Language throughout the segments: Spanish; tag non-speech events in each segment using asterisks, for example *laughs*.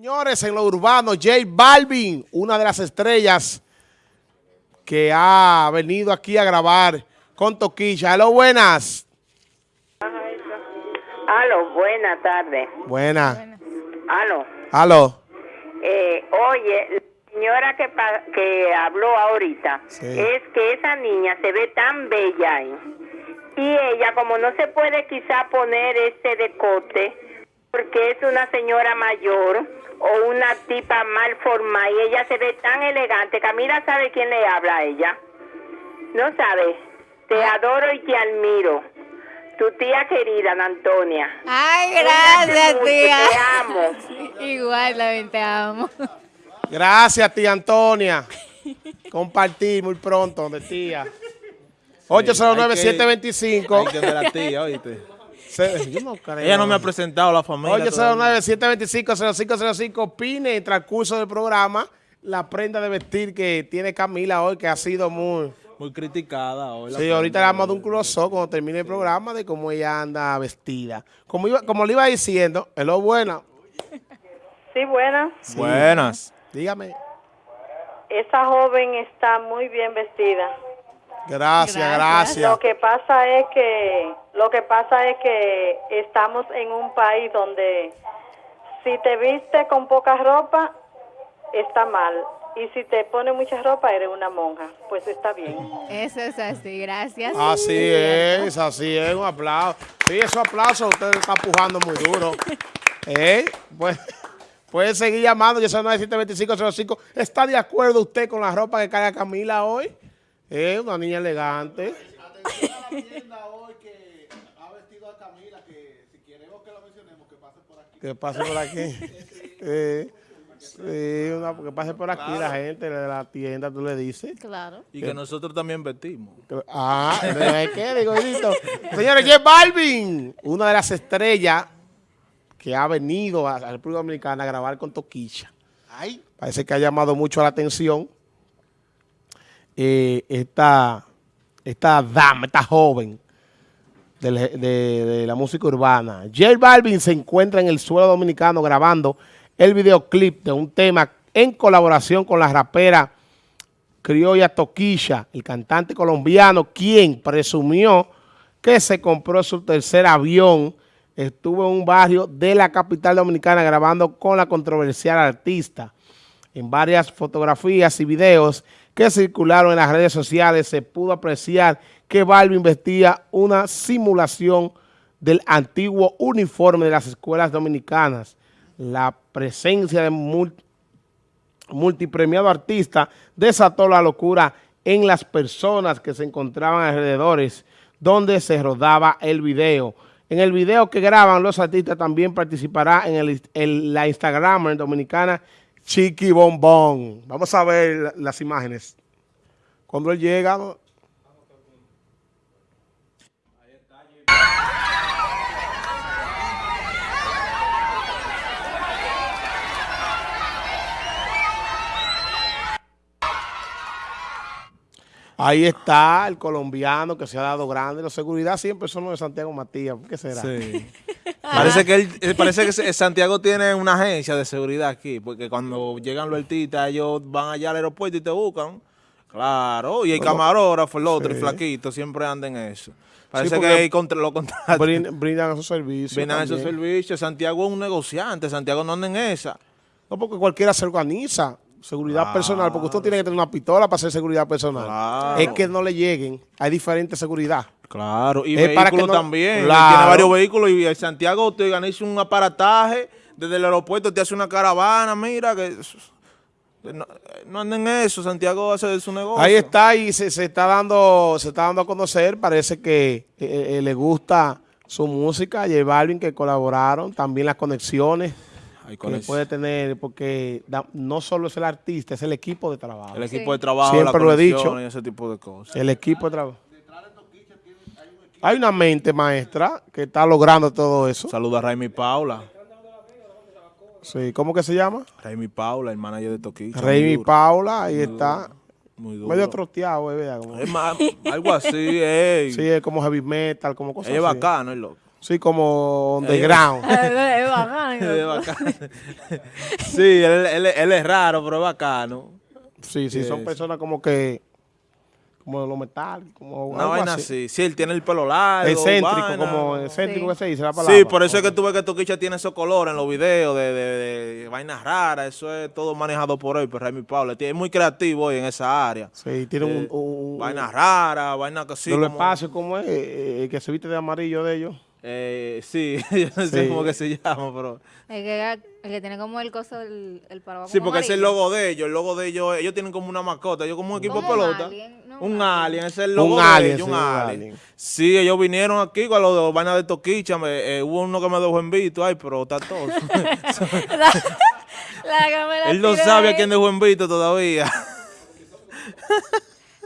Señores, en lo urbano, J Balvin, una de las estrellas que ha venido aquí a grabar con Toquilla. Aló, buenas. Aló, buena tarde. Buena. Aló. Aló. Eh, oye, la señora que, pa- que habló ahorita, Sí. es que esa niña se ve tan bella ahí. Y ella, como no se puede quizá poner este decote, porque es una señora mayor o una tipa mal formada, y ella se ve tan elegante. Camila sabe quién le habla a ella. No sabe. Te adoro y te admiro. Tu tía querida, Ana Antonia. Ay, Cuídate gracias, mucho, tía. Te amo. *laughs* Igual, también te amo. Gracias, tía Antonia. Compartir muy pronto, de tía. 809-725. Hay que ver a la tía, oíste. Se- Yo no creo. Ella no me ha presentado a la familia. todavía. 809-725-0505. Opine en el transcurso del programa la prenda de vestir que tiene Camila hoy, que ha sido muy... Muy criticada hoy. la Sí, ahorita le damos de un close cuando termine el programa de cómo ella anda vestida. Como, iba, como le iba diciendo, hello, buena. Sí, buena. Buenas. Dígame. Esa joven está muy bien vestida. Gracias, Gracias. gracias. Lo que pasa es que lo que pasa es que estamos en un país donde si te viste con poca ropa está mal y si te pone mucha ropa eres una monja. Pues está bien. Eso es así, gracias. Así es, así es, un aplauso. Sí, esos aplausos usted está empujando muy duro. ¿Eh? Pues, puede seguir llamando, yo soy 92505. ¿Está de acuerdo usted con la ropa que carga Camila hoy? Es una niña elegante. Que pase por aquí. Eh, *laughs* sí, una, que pase por aquí la gente de la tienda, tú le dices. Claro. Y que nosotros también vestimos. Ah, *laughs* ¿de qué? Digo. Señores, J Balvin, una de las estrellas que ha venido a la República Dominicana a grabar con Toquicha. Parece que ha llamado mucho la atención eh, esta, esta dama, esta joven de la música urbana. J Balvin se encuentra en el suelo dominicano grabando el videoclip de un tema en colaboración con la rapera criolla Toquilla, el cantante colombiano, quien presumió que se compró su tercer avión, estuvo en un barrio de la capital dominicana grabando con la controversial artista. En varias fotografías y videos que circularon en las redes sociales se pudo apreciar que Balvin vestía una simulación del antiguo uniforme de las escuelas dominicanas. La presencia de mul- multipremiado artista desató la locura en las personas que se encontraban alrededores donde se rodaba el video. En el video que graban los artistas también participará en, el, en la Instagramer dominicana Chiqui Bombón. Vamos a ver la- las imágenes. Cuando él llega, Ahí está el colombiano que se ha dado grande. La seguridad siempre son los de Santiago Matías. ¿Por qué será? Sí. *laughs* parece que él, eh, parece que Santiago tiene una agencia de seguridad aquí, porque cuando llegan los artistas, ellos van allá al aeropuerto y te buscan. Claro, y el camarógrafo, el otro, el Sí. flaquito, siempre andan en eso. Parece que hay contra, lo contratan. Brin- brindan esos servicios. Brindan esos servicios. Santiago es un negociante, Santiago no anda en esa. No, porque cualquiera se organiza. Seguridad Claro. personal, porque usted tiene que tener una pistola para hacer seguridad personal. Claro. Es que no le lleguen. Hay diferentes seguridad. Claro, y para vehículos que no- también. Claro. Tiene varios vehículos y en Santiago te organiza un aparataje desde el aeropuerto, te hace una caravana, mira que... No, no anden en eso, Santiago hace su negocio. Ahí está y se, se está dando se está dando a conocer. Parece que eh, eh, le gusta su música. J Balvin que colaboraron. También las conexiones que puede tener. Porque da- no solo es el artista, es el equipo de trabajo. el equipo Sí. de trabajo, Siempre la lo he dicho. y ese tipo de cosas. El equipo de trabajo. Hay una mente maestra que está logrando todo eso. Saluda a Raimi Paula. Sí, ¿cómo que se llama? Raimi Paula, el manager de y duro, Paula, ahí está. Muy duro. Medio troteado, eh, ¿verdad? Como- Es más, *laughs* algo así, ey. sí, es como heavy metal, como cosas Ella es así. bacano, el loco. Sí, como underground. *laughs* Es bacano. *laughs* Es bacano. sí, él, él- él es raro, pero es bacano. Sí, sí, son personas como que, como de lo metal, como Una algo vaina así. Sí, él tiene el pelo largo. Excéntrico, vaina. como excéntrico Sí. que se dice la palabra. Sí, por eso es que tú ves que Toquicha tiene esos colores en los videos de, de, de vainas raras. Eso es todo manejado por él, por Remy Pablo. Es muy creativo hoy en esa área. Sí, tiene un, Eh, un, un- Vainas raras, vainas que sí. los como- espacios, como es, eh, eh, que se viste de amarillo de ellos. Eh, sí, *laughs* yo no sé Sí. cómo que se llama, pero... El que, el que tiene como el coso, el, el paraguas Sí, porque ese es el amarillo. logo de ellos. El logo de ellos, ellos tienen como una mascota. Ellos como un equipo de pelota. alien, ¿no? Un Un alien, ese es el logo Un de alien, ellos, sí, un alien. alien. Sí, ellos vinieron aquí con los de los vainas de Toquicha. me- eh, hubo uno que me dejó en visto, ay, pero está todo. *laughs* *laughs* La, la que me la Él no sabe a quién dejó en visto todavía.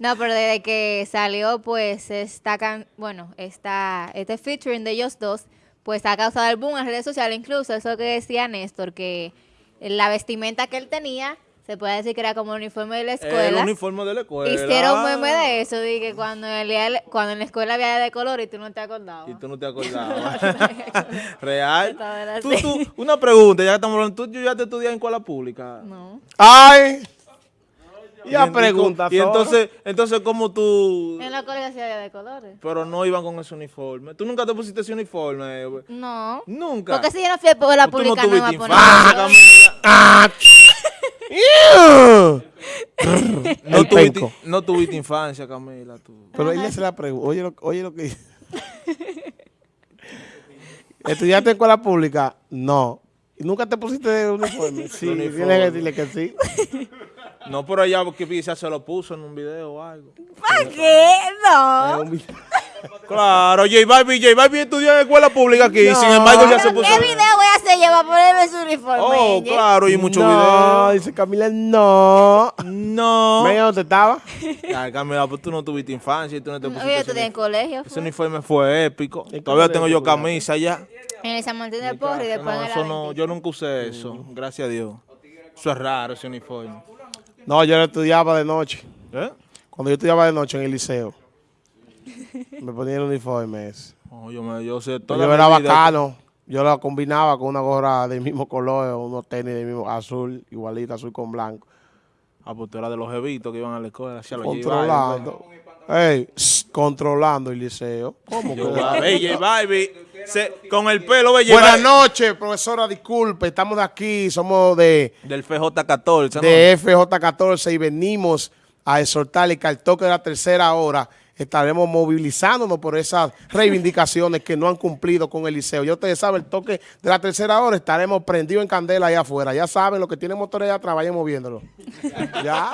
No, pero desde que salió, pues, esta can bueno, esta, este featuring de ellos dos, pues ha causado el boom en redes sociales, incluso eso que decía Néstor, que la vestimenta que él tenía, se puede decir que era como el uniforme de la El escuela. uniforme de la escuela. Hicieron meme de eso, de que cuando, el cuando en la escuela había de color y tú no te acordabas. Y tú no te acordabas. *laughs* *laughs* Real. Tú, tú, una pregunta, ya que estamos hablando. ¿Tú ya te estudias en escuela pública? No. ¡Ay! Ya en- pregunta. Y entonces, entonces, ¿cómo tú...? En la había de colores. Pero no iban con ese uniforme. ¿Tú nunca te pusiste ese uniforme? No. Nunca. Porque si yo no fui a la Tú no pública, no, me a. *laughs* No tuviste, no tuviste infancia, Camila. Tú. Pero ella se la pregunta. Oye lo, oye lo que. *laughs* ¿Estudiaste en escuela pública? No. ¿Y nunca te pusiste de uniforme? Sí, Uniforme. tienes que decirle que sí. No, pero ella que quizás se lo puso en un video o algo. ¿Para qué? No. *laughs* Claro, J Balvin, J Balvin estudió en escuela pública aquí. No. Sin embargo, ya se ¿Pero puso. ¿Qué video voy a hacer yo para ponerme su uniforme? Oh, claro, y muchos no, videos. dice Camila, no. No. ¿Ven dónde estaba? Ay, Camila, pues tú no tuviste infancia y tú no te No, pusiste. yo ese estudié en colegio. Ese uniforme fue épico. ¿En qué Todavía tengo yo camisa ya. En el San Martín de Porres y después No, en el eso no, yo nunca usé eso, gracias a Dios. Eso es raro, ese uniforme. No, yo lo estudiaba de noche. ¿Eh? Cuando yo estudiaba de noche en el liceo. *laughs* Me ponía el uniforme ese. Yo, me, yo sé Yo toda era mi vida- bacano. Yo lo combinaba con una gorra del mismo color, unos tenis del mismo azul, igualita, azul con blanco. Ah, pues tú eras de los jevitos que iban a la escuela. Controlando. Ey, controlando el liceo. ¿Cómo que? Se- con el pelo, J Buenas noches, profesora, disculpe, estamos de aquí, somos de, Del FJ14, ¿no? de FJ14 y venimos a exhortarle que al toque de la tercera hora estaremos movilizándonos por esas *laughs* reivindicaciones que no han cumplido con el liceo. Ya ustedes saben, el toque de la tercera hora estaremos prendidos en candela allá afuera. Ya saben, los que tienen motores allá atrás, vayan moviéndolo. *laughs* ¿Ya?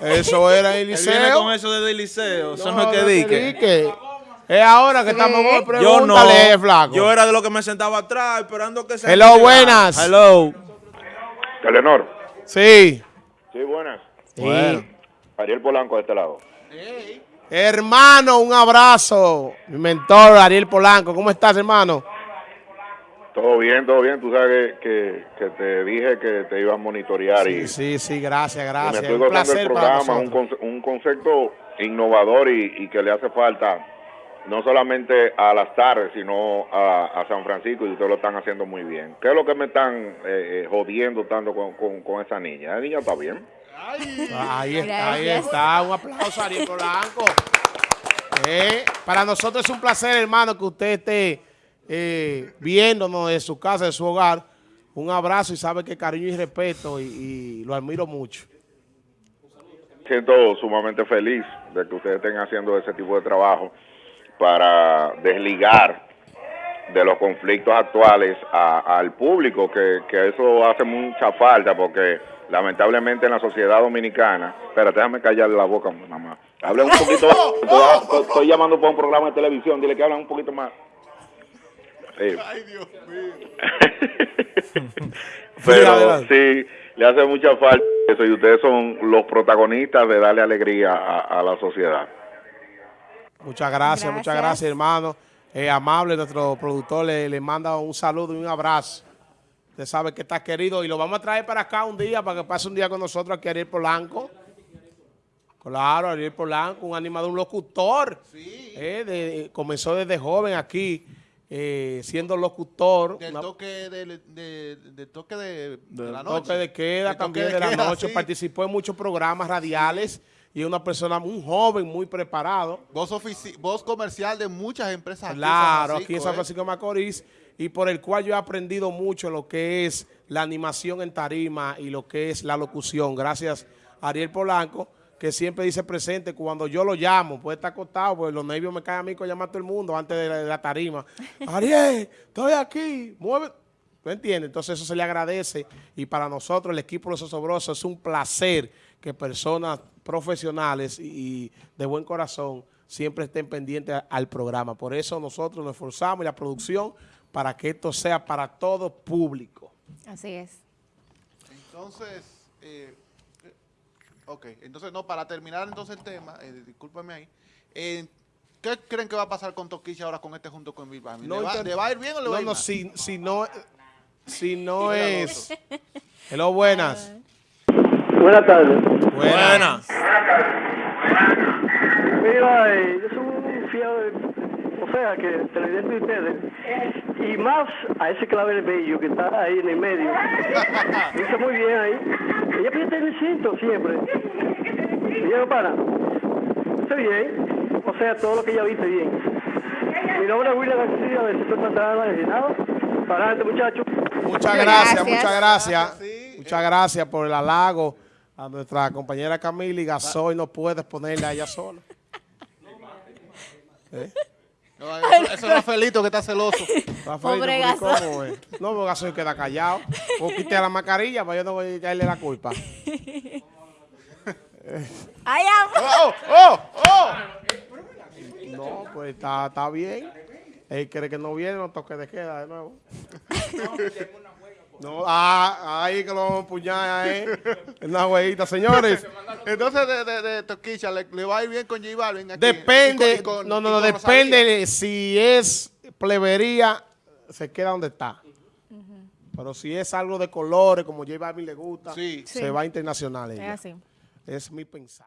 Eso era el Él viene liceo. con eso desde el liceo, eso no, No, es que dique. Es ahora que estamos Sí. con Yo no, pregúntale, flaco. yo era de los que me sentaba atrás esperando que se... Hello, buenas. Hello. Telenor. Sí. Sí, buenas. Bueno. Ariel Polanco de este lado. Hermano, un abrazo. Mi mentor, Ariel Polanco. ¿Cómo estás, hermano? Todo bien, todo bien. Tú sabes que, que, que te dije que te iba a monitorear y, Sí, sí, sí, gracias, y me gracias. estoy Un placer el para programa, un, conce- un concepto innovador y, y que le hace falta no solamente a las tardes, sino a, a San Francisco y ustedes lo están haciendo muy bien. ¿Qué es lo que me están eh, eh, jodiendo tanto con, con, con esa niña? La niña está bien. Ahí está, ahí Gracias. está. Un aplauso, Ariel Polanco. Eh, para nosotros es un placer, hermano, que usted esté eh, viéndonos de su casa, de su hogar. Un abrazo y sabe que cariño y respeto y, y lo admiro mucho. siento sumamente feliz de que ustedes estén haciendo ese tipo de trabajo para desligar de los conflictos actuales a- al público, que, que eso hace mucha falta porque lamentablemente en la sociedad dominicana, espérate, déjame callarle la boca, mamá. Hablen un poquito, estoy, estoy- *laughs* estoy llamando para un programa de televisión, dile que hablen un poquito más. Sí. *laughs* Pero adelante. sí, le hace mucha falta eso y ustedes son los protagonistas de darle alegría a, a la sociedad. Muchas gracias, muchas Gracias. hermano. Eh, amable, nuestro productor le, le manda un saludo y un abrazo. Usted sabe que está querido y lo vamos a traer para acá un día para que pase un día con nosotros aquí Ariel Polanco. Claro, Ariel Polanco, un animador, un locutor. Eh, de- comenzó desde joven aquí eh, siendo locutor, Del una- toque de, de, de toque de, de la noche. toque de queda, Del también toque de, la queda, noche, sí. participó en muchos programas radiales y es una persona, un joven, muy preparado. Voz, voz comercial de muchas empresas aquí en San Claro, aquí en San ¿eh? Francisco de Macorís, y por el cual yo he aprendido mucho lo que es la animación en tarima y lo que es la locución. Gracias a Ariel Polanco, que siempre dice presente cuando yo lo llamo, puede estar acostado, pues los nervios me caen a mí con llamar a todo el mundo antes de la, de la tarima. *laughs* Ariel, estoy aquí, mueve. ¿Tú entiendes? Entonces eso se le agradece y para nosotros, el equipo de Los Osobrosos, es un placer que personas profesionales y, y de buen corazón siempre estén pendientes a- al programa. Por eso nosotros nos esforzamos y la producción para que esto sea para todo público. Así es. Entonces, eh, ok, entonces no, para terminar entonces el tema, eh, discúlpame ahí, eh, ¿qué creen que va a pasar con Toquicha ahora con este junto con Bami? ¿Le, va, inter- le va a ir bien o le va a No, ir no, mal? si, si no, si no es... Hello, buenas. Buenas tardes. Buenas. Mira, eh, yo soy un fiel, sea, que televidente de ustedes, y más a ese clavel bello que está ahí en el medio. *laughs* Dice muy bien ahí. Ella piensa en el cinto siempre. Ella no para. Está bien. O sea, todo lo que ella viste bien. Mi nombre es William García, de Centro Santana, de. Para adelante, muchachos. Muchas gracias, Gracias. muchas gracias. Gracias, sí. Muchas gracias por el halago a nuestra compañera Camila y Gasoy no puedes ponerle a ella sola. ¿Eh? *laughs* No, eso, eso es Rafaelito que está celoso. *laughs* Pobre. ¿cómo es? No, porque Gasoy queda callado. O quite la mascarilla para yo no voy a echarle la culpa. *laughs* ¡Ay, amor! ¡Oh, oh, oh! No, pues está, está bien. Él cree que no viene, no toque de queda de nuevo. *laughs* No, ah, ahí que lo vamos a empuñar ahí. Una huevita, señores. *laughs* Entonces de, de, de Toquicha le, le va a ir bien con J Balvin aquí. Depende, Y con- y con- no, no, no, depende de si es plebería, se queda donde está. Pero si es algo de colores, como J Balvin le gusta, Sí. se Sí. va internacional Es así. Es mi pensar.